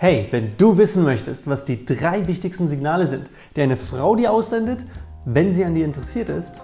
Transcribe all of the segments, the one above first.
Hey, wenn du wissen möchtest, was die drei wichtigsten Signale sind, die eine Frau dir aussendet, wenn sie an dir interessiert ist,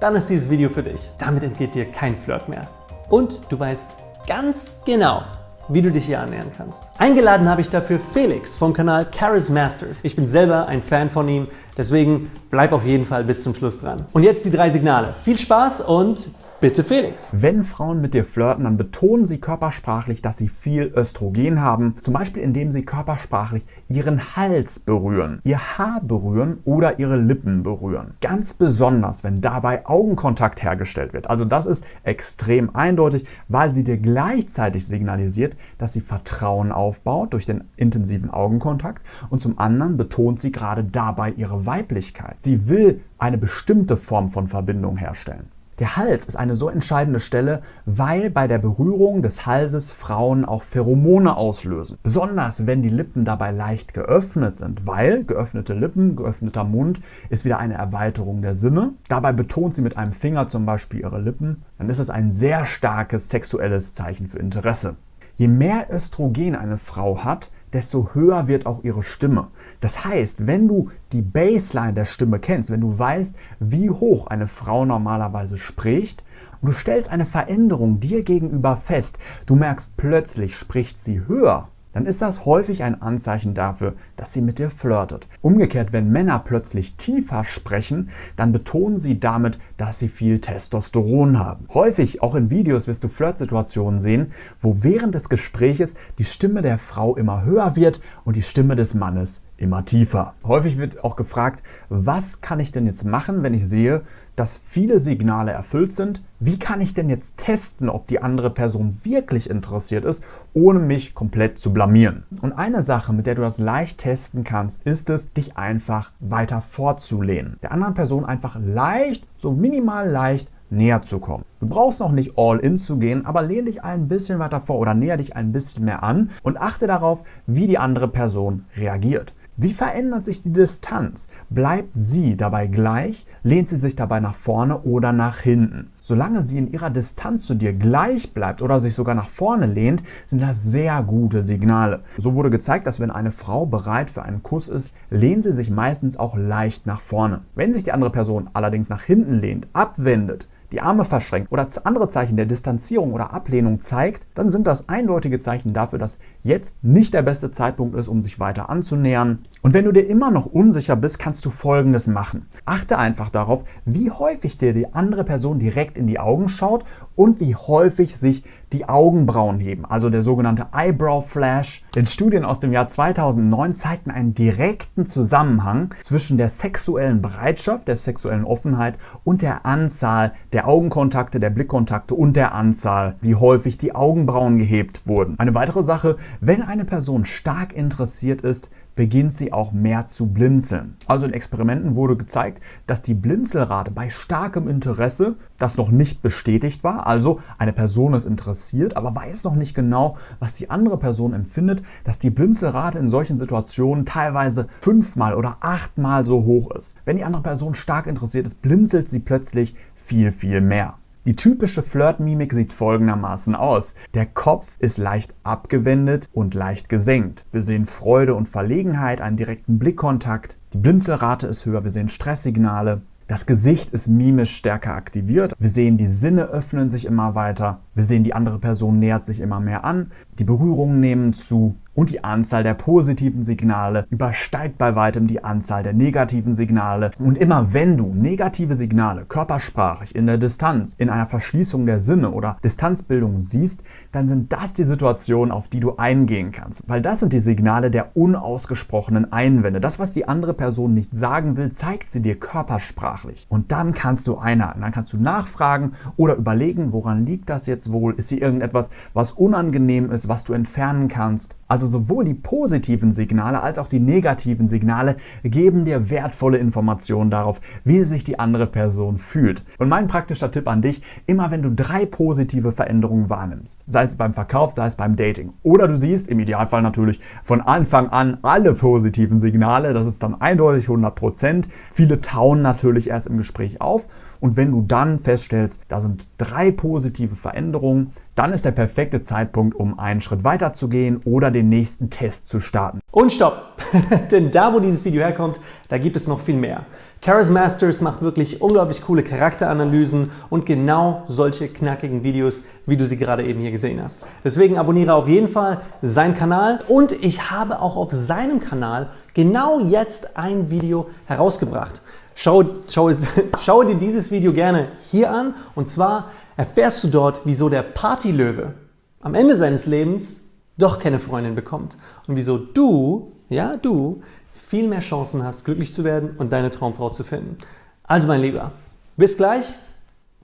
dann ist dieses Video für dich. Damit entgeht dir kein Flirt mehr. Und du weißt ganz genau, wie du dich hier annähern kannst. Eingeladen habe ich dafür Felix vom Kanal Charis Masters. Ich bin selber ein Fan von ihm, deswegen bleib auf jeden Fall bis zum Schluss dran. Und jetzt die drei Signale. Viel Spaß und Bitte Felix. Wenn Frauen mit dir flirten, dann betonen sie körpersprachlich, dass sie viel Östrogen haben. Zum Beispiel indem sie körpersprachlich ihren Hals berühren, ihr Haar berühren oder ihre Lippen berühren. Ganz besonders, wenn dabei Augenkontakt hergestellt wird. Also das ist extrem eindeutig, weil sie dir gleichzeitig signalisiert, dass sie Vertrauen aufbaut durch den intensiven Augenkontakt und zum anderen betont sie gerade dabei ihre Weiblichkeit. Sie will eine bestimmte Form von Verbindung herstellen. Der Hals ist eine so entscheidende Stelle, weil bei der Berührung des Halses Frauen auch Pheromone auslösen. Besonders wenn die Lippen dabei leicht geöffnet sind, weil geöffnete Lippen, geöffneter Mund ist wieder eine Erweiterung der Sinne. Dabei betont sie mit einem Finger zum Beispiel ihre Lippen, dann ist es ein sehr starkes sexuelles Zeichen für Interesse. Je mehr Östrogen eine Frau hat, desto höher wird auch ihre Stimme. Das heißt, wenn du die Baseline der Stimme kennst, wenn du weißt, wie hoch eine Frau normalerweise spricht und du stellst eine Veränderung dir gegenüber fest, du merkst plötzlich spricht sie höher, dann ist das häufig ein Anzeichen dafür, dass sie mit dir flirtet. Umgekehrt, wenn Männer plötzlich tiefer sprechen, dann betonen sie damit, dass sie viel Testosteron haben. Häufig, auch in Videos, wirst du Flirtsituationen sehen, wo während des Gespräches die Stimme der Frau immer höher wird und die Stimme des Mannes immer tiefer. Häufig wird auch gefragt, was kann ich denn jetzt machen, wenn ich sehe, dass viele Signale erfüllt sind? Wie kann ich denn jetzt testen, ob die andere Person wirklich interessiert ist, ohne mich komplett zu blamieren? Und eine Sache, mit der du das leicht testen kannst, ist es, dich einfach weiter vorzulehnen. Der anderen Person einfach leicht, so minimal leicht näher zu kommen. Du brauchst noch nicht all in zu gehen, aber lehn dich ein bisschen weiter vor oder näher dich ein bisschen mehr an und achte darauf, wie die andere Person reagiert. Wie verändert sich die Distanz? Bleibt sie dabei gleich? Lehnt sie sich dabei nach vorne oder nach hinten? Solange sie in ihrer Distanz zu dir gleich bleibt oder sich sogar nach vorne lehnt, sind das sehr gute Signale. So wurde gezeigt, dass wenn eine Frau bereit für einen Kuss ist, lehnt sie sich meistens auch leicht nach vorne. Wenn sich die andere Person allerdings nach hinten lehnt, abwendet, die Arme verschränkt oder andere Zeichen der Distanzierung oder Ablehnung zeigt, dann sind das eindeutige Zeichen dafür, dass jetzt nicht der beste Zeitpunkt ist, um sich weiter anzunähern. Und wenn du dir immer noch unsicher bist, kannst du folgendes machen. Achte einfach darauf, wie häufig dir die andere Person direkt in die Augen schaut und wie häufig sich die Augenbrauen heben, also der sogenannte Eyebrow Flash. Denn Studien aus dem Jahr 2009 zeigten einen direkten Zusammenhang zwischen der sexuellen Bereitschaft, der sexuellen Offenheit und der Anzahl der der Augenkontakte, der Blickkontakte und der Anzahl, wie häufig die Augenbrauen gehebt wurden. Eine weitere Sache, wenn eine Person stark interessiert ist, beginnt sie auch mehr zu blinzeln. Also in Experimenten wurde gezeigt, dass die Blinzelrate bei starkem Interesse, das noch nicht bestätigt war, also eine Person ist interessiert, aber weiß noch nicht genau, was die andere Person empfindet, dass die Blinzelrate in solchen Situationen teilweise fünfmal oder achtmal so hoch ist. Wenn die andere Person stark interessiert ist, blinzelt sie plötzlich viel, viel mehr. Die typische Flirt-Mimik sieht folgendermaßen aus. Der Kopf ist leicht abgewendet und leicht gesenkt. Wir sehen Freude und Verlegenheit, einen direkten Blickkontakt. Die Blinzelrate ist höher, wir sehen Stresssignale. Das Gesicht ist mimisch stärker aktiviert. Wir sehen, die Sinne öffnen sich immer weiter. Wir sehen, die andere Person nähert sich immer mehr an. Die Berührungen nehmen zu und die Anzahl der positiven Signale übersteigt bei weitem die Anzahl der negativen Signale. Und immer wenn du negative Signale körpersprachlich in der Distanz, in einer Verschließung der Sinne oder Distanzbildung siehst, dann sind das die Situationen, auf die du eingehen kannst. Weil das sind die Signale der unausgesprochenen Einwände. Das, was die andere Person nicht sagen will, zeigt sie dir körpersprachlich. Und dann kannst du einhaken, dann kannst du nachfragen oder überlegen, woran liegt das jetzt wohl? Ist hier irgendetwas, was unangenehm ist, was du entfernen kannst? Also sowohl die positiven Signale als auch die negativen Signale geben dir wertvolle Informationen darauf, wie sich die andere Person fühlt. Und mein praktischer Tipp an dich, immer wenn du drei positive Veränderungen wahrnimmst, sei es beim Verkauf, sei es beim Dating, oder du siehst im Idealfall natürlich von Anfang an alle positiven Signale, das ist dann eindeutig 100%. Viele tauen natürlich erst im Gespräch auf und wenn du dann feststellst, da sind drei positive Veränderungen, dann ist der perfekte Zeitpunkt, um einen Schritt weiter zu gehen oder den nächsten Test zu starten. Und stopp! Denn da, wo dieses Video herkommt, da gibt es noch viel mehr. Karis Masters macht wirklich unglaublich coole Charakteranalysen und genau solche knackigen Videos, wie du sie gerade eben hier gesehen hast. Deswegen abonniere auf jeden Fall seinen Kanal und ich habe auch auf seinem Kanal genau jetzt ein Video herausgebracht. Schau, schau, schau dir dieses Video gerne hier an und zwar erfährst du dort, wieso der Partylöwe am Ende seines Lebens doch keine Freundin bekommt und wieso du, ja du, viel mehr Chancen hast, glücklich zu werden und deine Traumfrau zu finden. Also mein Lieber, bis gleich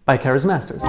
bei Charis Masters.